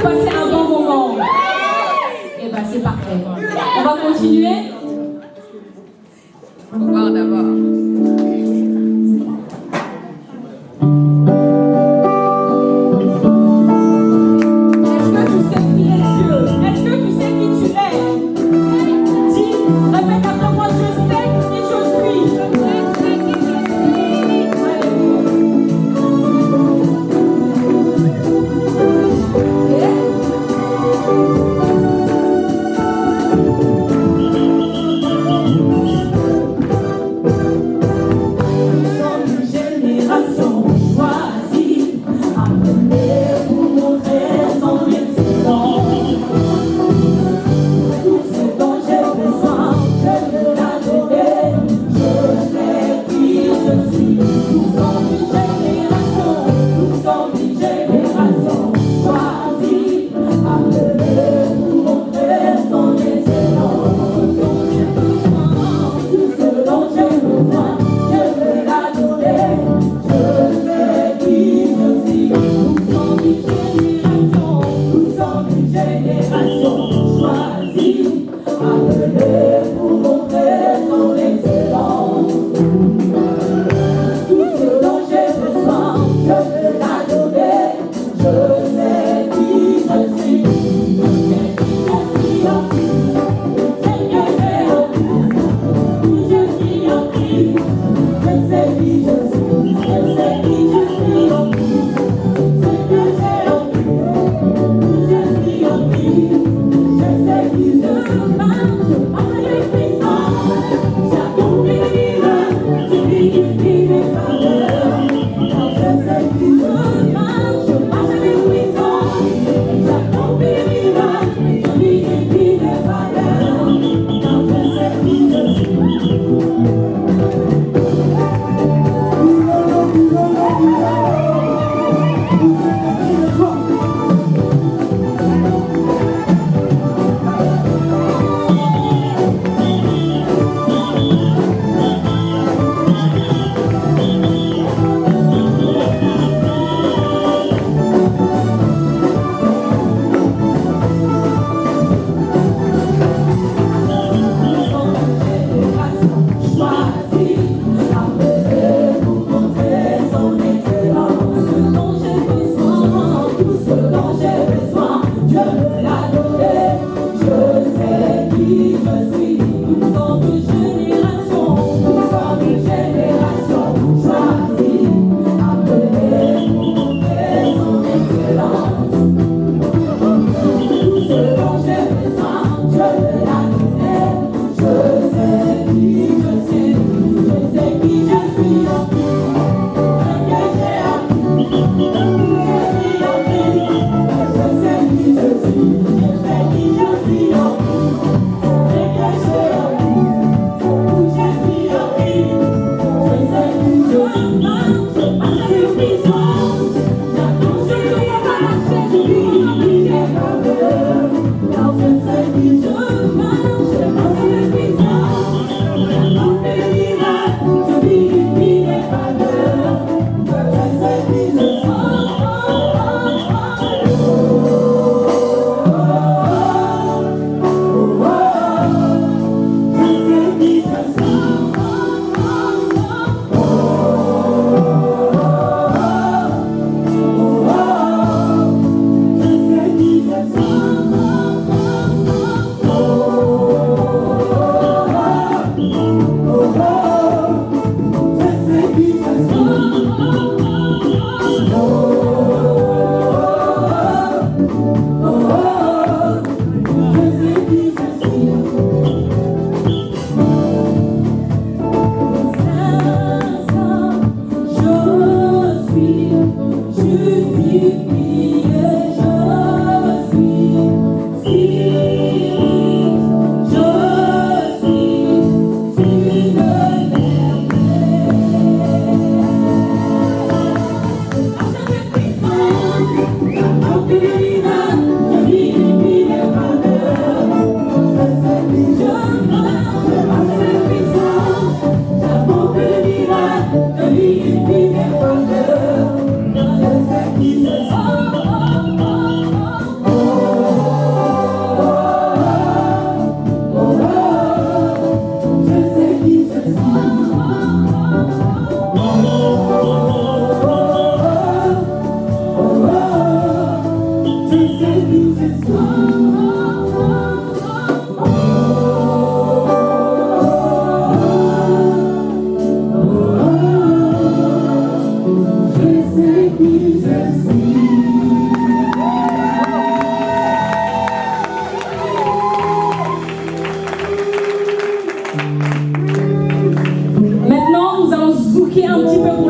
vous passez un bon moment. Et bien, c'est parfait. On va continuer. Au revoir d'abord. Je suis une génération, une génération choisie, appelée pour monter son excellence. Tout ce dont j'ai besoin, je l'a donné, je sais qui je suis. que é um tipo